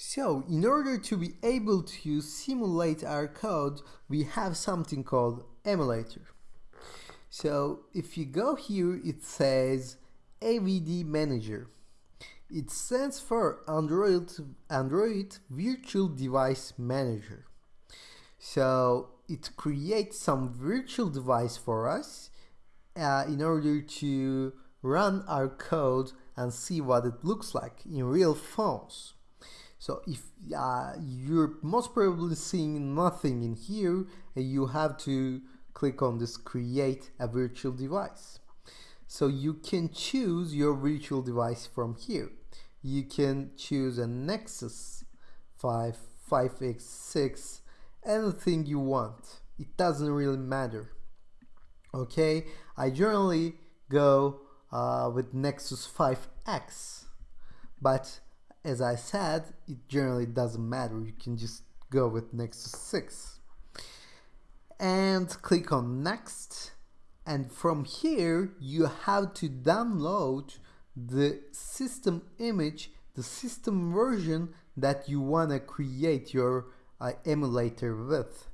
So, in order to be able to simulate our code, we have something called emulator. So, if you go here, it says AVD Manager. It stands for Android, Android Virtual Device Manager. So, it creates some virtual device for us uh, in order to run our code and see what it looks like in real phones. So if uh, you're most probably seeing nothing in here, you have to click on this create a virtual device. So you can choose your virtual device from here. You can choose a Nexus 5, 5X6, anything you want. It doesn't really matter. Okay, I generally go uh, with Nexus 5X, but as I said, it generally doesn't matter. You can just go with Nexus 6. And click on next. And from here, you have to download the system image, the system version that you want to create your uh, emulator with.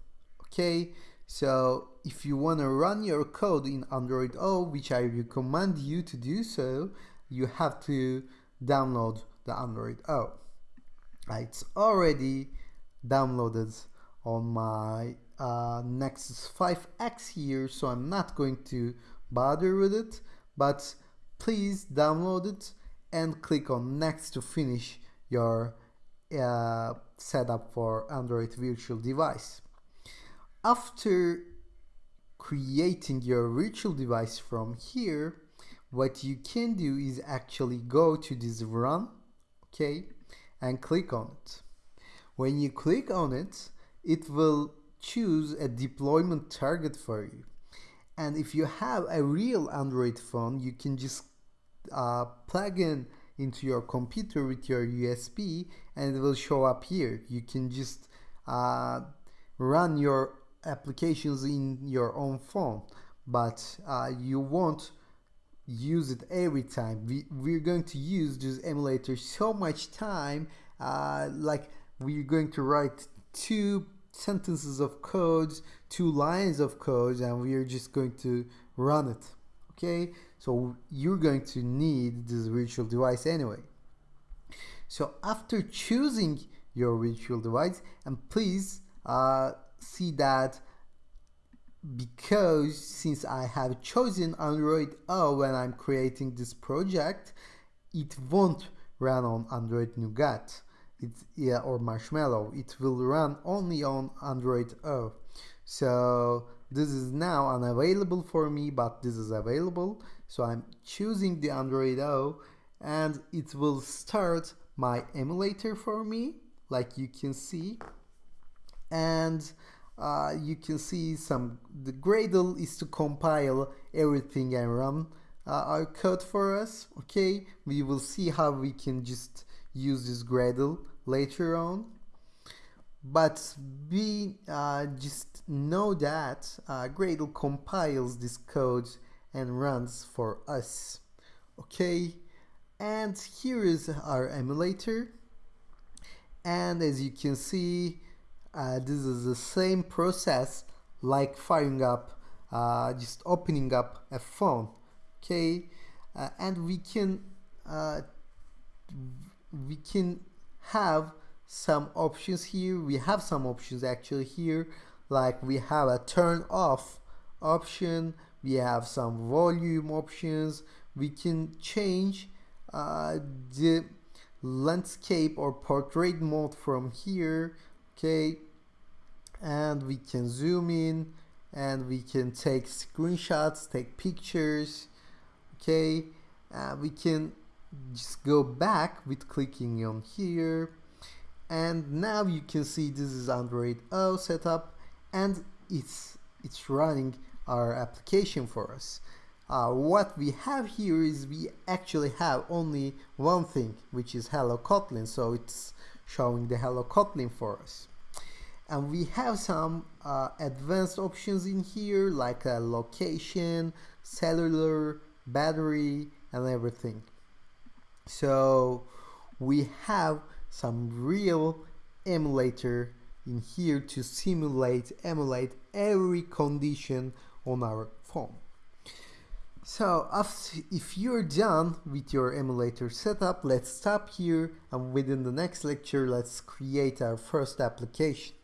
Okay, so if you want to run your code in Android O, which I recommend you to do so, you have to download the Android O. It's already downloaded on my uh, Nexus 5X here, so I'm not going to bother with it, but please download it and click on next to finish your uh, setup for Android virtual device. After creating your virtual device from here, what you can do is actually go to this run okay and click on it. When you click on it it will choose a deployment target for you. And if you have a real Android phone you can just uh, plug in into your computer with your USB and it will show up here. You can just uh, run your applications in your own phone but uh, you won't use it every time. We, we're going to use this emulator so much time uh, like we're going to write two sentences of codes two lines of codes and we're just going to run it okay? So you're going to need this virtual device anyway. So after choosing your virtual device and please uh, see that because since I have chosen Android O when I'm creating this project, it won't run on Android Nougat it's, yeah, or Marshmallow. It will run only on Android O. So this is now unavailable for me, but this is available. So I'm choosing the Android O and it will start my emulator for me, like you can see. And uh, you can see some the Gradle is to compile everything and run uh, our code for us okay? We will see how we can just use this Gradle later on. But we uh, just know that uh, Gradle compiles this code and runs for us okay? And here is our emulator. And as you can see uh, this is the same process like firing up uh, just opening up a phone okay? Uh, and we can uh, we can have some options here. We have some options actually here. Like we have a turn off option. We have some volume options. We can change uh, the landscape or portrait mode from here okay and we can zoom in and we can take screenshots take pictures okay uh, we can just go back with clicking on here. And now you can see this is Android O setup and it's it's running our application for us. Uh, what we have here is we actually have only one thing which is hello Kotlin so it's showing the hello Kotlin for us and we have some uh, advanced options in here like a location cellular battery and everything so we have some real emulator in here to simulate, emulate every condition on our phone. So after, if you're done with your emulator setup, let's stop here and within the next lecture, let's create our first application.